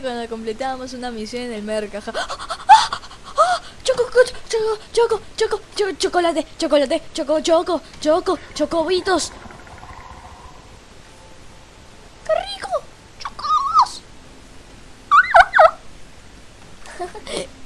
Cuando completábamos una misión en el mercaja. ¡Ah, ah, ah, choco, choco, choco, choco, choco, chocolate, chocolate, choco, choco, choco, chocobitos. ¡Qué rico! ¡Chocos!